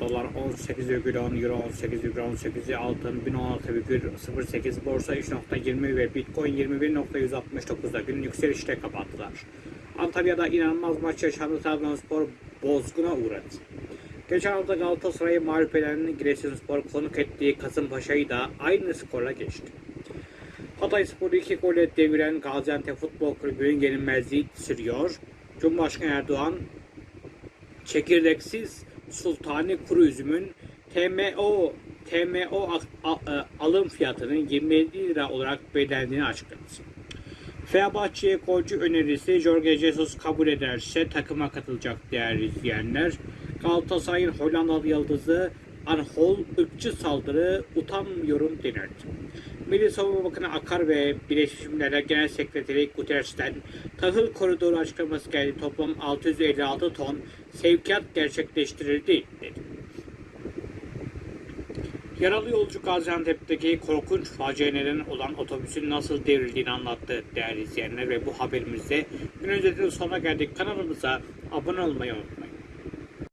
Dolar 18,10, Euro 18,18, altın 1016,08, borsa 3.20 ve Bitcoin 21.169'da gün yükselişte kapattılar. Antalya'da inanılmaz maç yaşandı. Trabzonspor bozguna uğradı. Geçen hafta Galatasaray'ı mağlup eden Giresunspor konuk ettiği Kasımpaşa'yı da aynı skorla geçti. Hatay Spor'u iki golle deviren Gaziantep Futbol Kulübü'nün yenilmezliği sürüyor. Cumhurbaşkanı Erdoğan, çekirdeksiz sultani kuru üzümün TMO TMO e, alım fiyatının 27 lira olarak belirlendiğini açıkladı. Fenerbahçe'ye golcü önerisi Jorge Jesus kabul ederse takıma katılacak değerli izleyenler. Galatasaray'ın Hollandalı yıldızı Anhol ırkçı saldırı utanmıyorum denirdi. Milli Savunma Bakanı Akar ve Birleşmiş Milletler Genel Sekreteri Guterres'ten tahıl koridoru açıklaması geldi. Toplam 656 ton sevkiyat gerçekleştirildi dedi. Yaralı yolcu Gaziantep'teki korkunç faciaya neden olan otobüsün nasıl devrildiğini anlattı değerli izleyenler ve bu haberimizde gün özetinin sonuna geldik. Kanalımıza abone olmayı unutmayın.